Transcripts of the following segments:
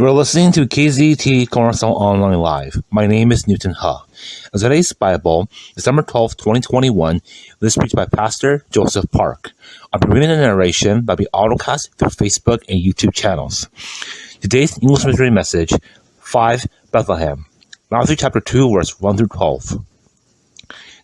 You are listening to KZT Cornerstone Online Live. My name is Newton Ha. Today's Bible, December 12, 2021, this preached by Pastor Joseph Park. I'm reading a narration that will be autocast through Facebook and YouTube channels. Today's English Missionary Message, 5 Bethlehem. Matthew chapter 2, verse 1 through 12.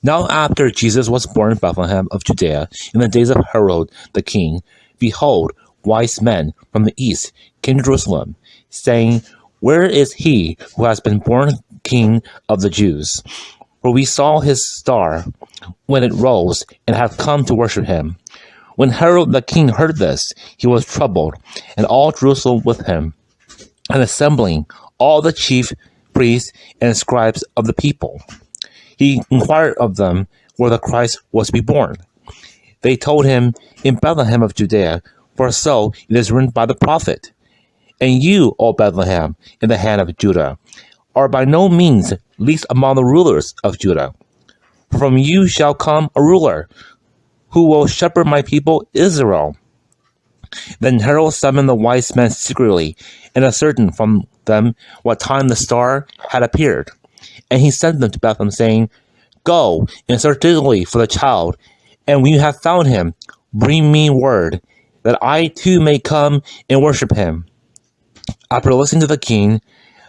Now after Jesus was born in Bethlehem of Judea, in the days of Herod the king, behold, wise men from the east came to Jerusalem, saying, Where is he who has been born king of the Jews? For we saw his star when it rose and have come to worship him. When Herod the king heard this, he was troubled, and all Jerusalem with him. And assembling all the chief priests and scribes of the people, he inquired of them where the Christ was to be born. They told him, In Bethlehem of Judea, for so it is written by the prophet. And you, O Bethlehem, in the hand of Judah, are by no means least among the rulers of Judah. From you shall come a ruler, who will shepherd my people Israel. Then Herod summoned the wise men secretly, and ascertained from them what time the star had appeared. And he sent them to Bethlehem, saying, Go and search diligently for the child, and when you have found him, bring me word, that I too may come and worship him. After listening to the king,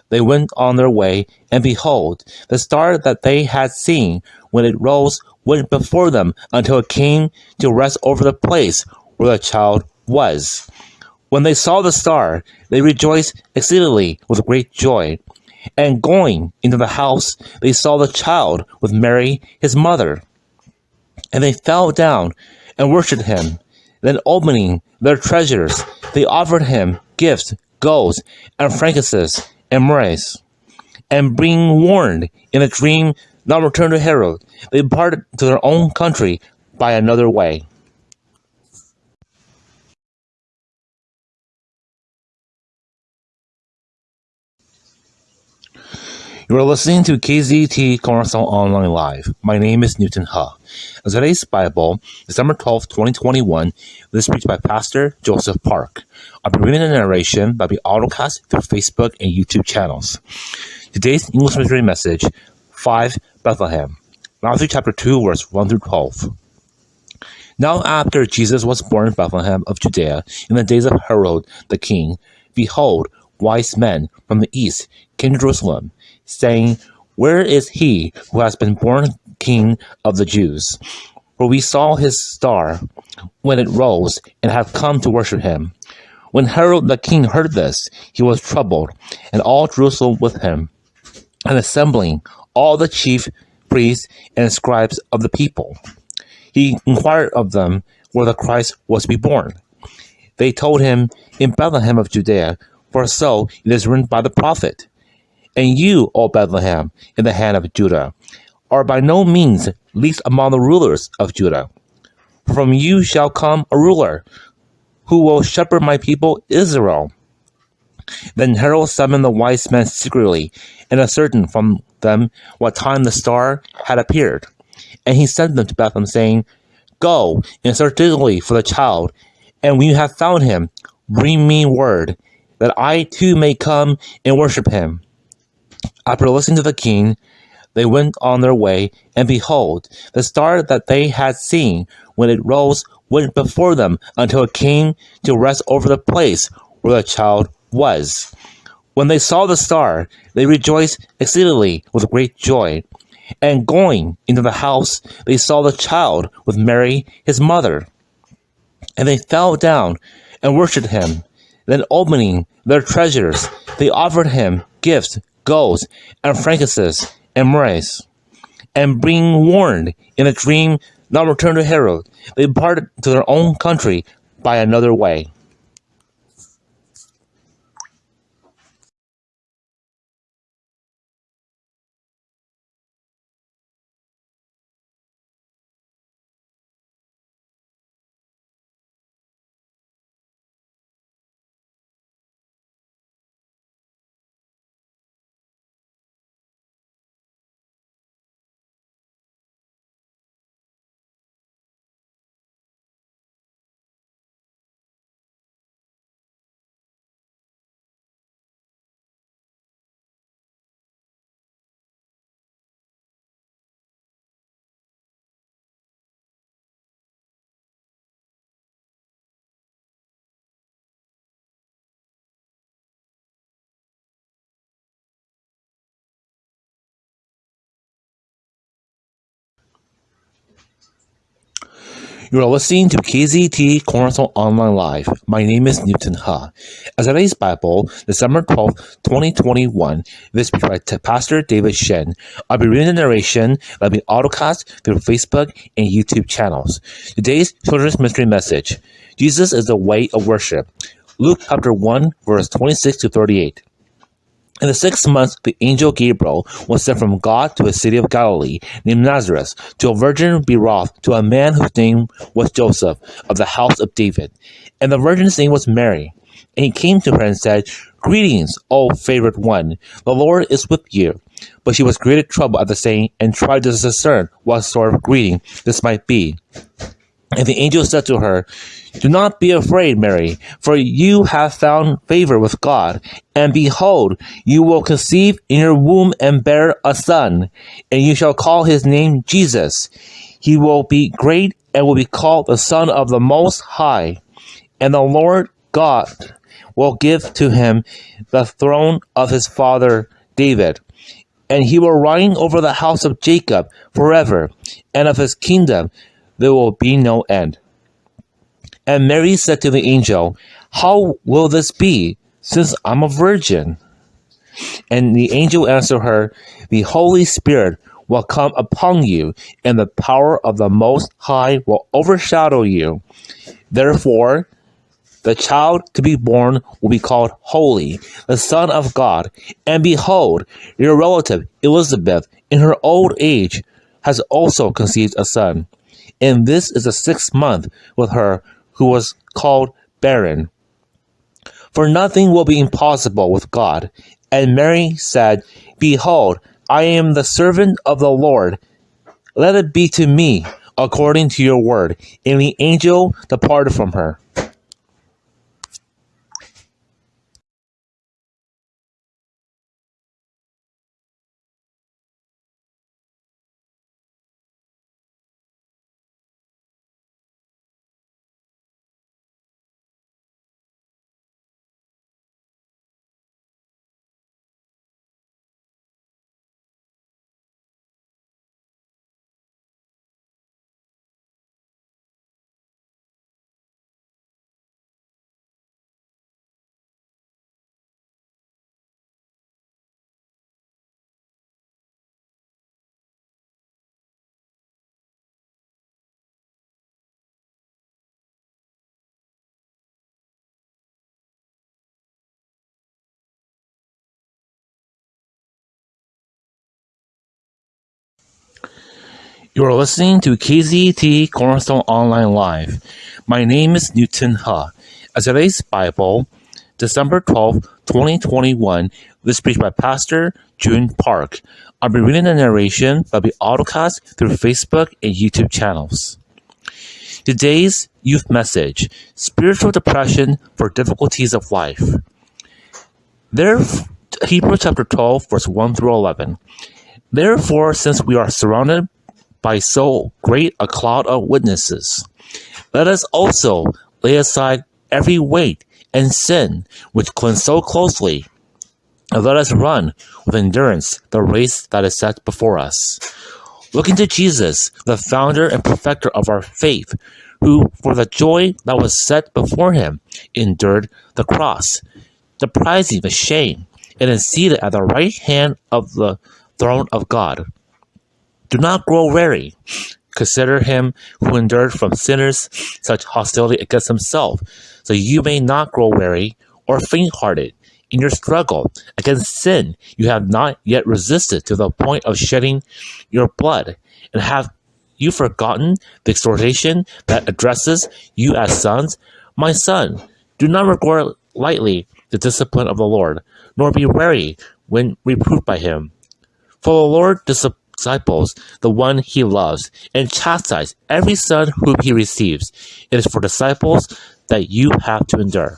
they went on their way, and behold, the star that they had seen when it rose went before them until it came to rest over the place where the child was. When they saw the star, they rejoiced exceedingly with great joy. And going into the house, they saw the child with Mary, his mother. And they fell down and worshipped him. Then opening their treasures, they offered him gifts, golds, and frankincense, and myrrh. And being warned in a dream not return to Herod, they departed to their own country by another way. You are listening to KZT Cornerstone Online Live. My name is Newton Ha. Today's Bible, December 12, 2021, this preached by Pastor Joseph Park. I'll be reading a narration will be autocast through Facebook and YouTube channels. Today's English Missionary Message, 5 Bethlehem. Matthew chapter 2, verse 1 through 12. Now after Jesus was born in Bethlehem of Judea, in the days of Herod the king, behold, wise men from the east came to Jerusalem, saying, Where is he who has been born king of the Jews? For we saw his star when it rose and have come to worship him. When Herod the king heard this, he was troubled, and all Jerusalem with him. And assembling all the chief priests and scribes of the people, he inquired of them where the Christ was to be born. They told him, In Bethlehem of Judea, for so it is written by the prophet. And you, O Bethlehem, in the hand of Judah, are by no means least among the rulers of Judah. From you shall come a ruler, who will shepherd my people Israel. Then Herod summoned the wise men secretly, and ascertained from them what time the star had appeared. And he sent them to Bethlehem, saying, Go and search diligently for the child, and when you have found him, bring me word, that I too may come and worship him. After listening to the king, they went on their way, and behold, the star that they had seen when it rose went before them until it came to rest over the place where the child was. When they saw the star, they rejoiced exceedingly with great joy. And going into the house, they saw the child with Mary, his mother. And they fell down and worshipped him. Then opening their treasures, they offered him gifts, golds, and frankincense, and myrrh. And being warned in a dream not return to Herod, they departed to their own country by another way. You are listening to KZT Cornerstone Online Live. My name is Newton Ha. As today's Bible, December 12, 2021, this is by Pastor David Shen. I'll be reading the narration will be autocast through Facebook and YouTube channels. Today's children's mystery message Jesus is the way of worship. Luke chapter 1, verse 26 to 38. In the sixth month, the angel Gabriel was sent from God to a city of Galilee named Nazareth to a virgin betrothed to a man whose name was Joseph of the house of David. And the virgin's name was Mary. And he came to her and said, Greetings, O favored one, the Lord is with you. But she was greatly troubled at the saying and tried to discern what sort of greeting this might be. And the angel said to her, Do not be afraid, Mary, for you have found favor with God. And behold, you will conceive in your womb and bear a son, and you shall call his name Jesus. He will be great and will be called the Son of the Most High. And the Lord God will give to him the throne of his father David. And he will reign over the house of Jacob forever, and of his kingdom there will be no end. And Mary said to the angel, How will this be, since I'm a virgin? And the angel answered her, The Holy Spirit will come upon you, and the power of the Most High will overshadow you. Therefore, the child to be born will be called Holy, the Son of God. And behold, your relative Elizabeth, in her old age, has also conceived a son and this is the sixth month with her who was called barren. For nothing will be impossible with God. And Mary said, Behold, I am the servant of the Lord. Let it be to me according to your word. And the angel departed from her. You are listening to KZT Cornerstone Online Live. My name is Newton Ha. As today's Bible, December 12, 2021, this preached by Pastor June Park. I'll be reading the narration that will be autocast through Facebook and YouTube channels. Today's youth message Spiritual Depression for Difficulties of Life. There, Hebrews chapter 12, verse 1 through 11. Therefore, since we are surrounded by so great a cloud of witnesses. Let us also lay aside every weight and sin which clings so closely, and let us run with endurance the race that is set before us. Looking to Jesus, the founder and perfecter of our faith, who, for the joy that was set before him, endured the cross, despising the shame, and is seated at the right hand of the throne of God. Do not grow weary. Consider him who endured from sinners such hostility against himself, so you may not grow weary or faint hearted. In your struggle against sin, you have not yet resisted to the point of shedding your blood. And have you forgotten the exhortation that addresses you as sons? My son, do not regard lightly the discipline of the Lord, nor be weary when reproved by him. For the Lord disciplines disciples the one he loves, and chastise every son whom he receives. It is for disciples that you have to endure.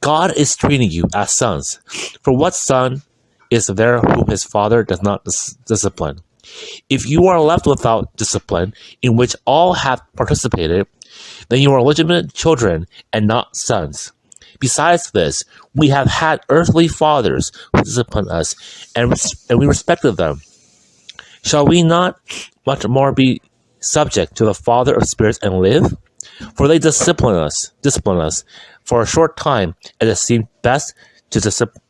God is treating you as sons. For what son is there whom his father does not dis- discipline? If you are left without discipline, in which all have participated, then you are legitimate children and not sons. Besides this, we have had earthly fathers who disciplined us, and, res- and we respected them. Shall we not much more be subject to the Father of spirits and live? For they discipline us, discipline us for a short time, and it seems best to discipline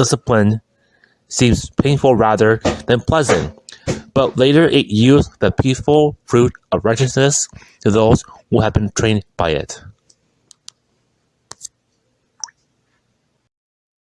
discipline seems painful rather than pleasant, but later it yields the peaceful fruit of righteousness to those who have been trained by it.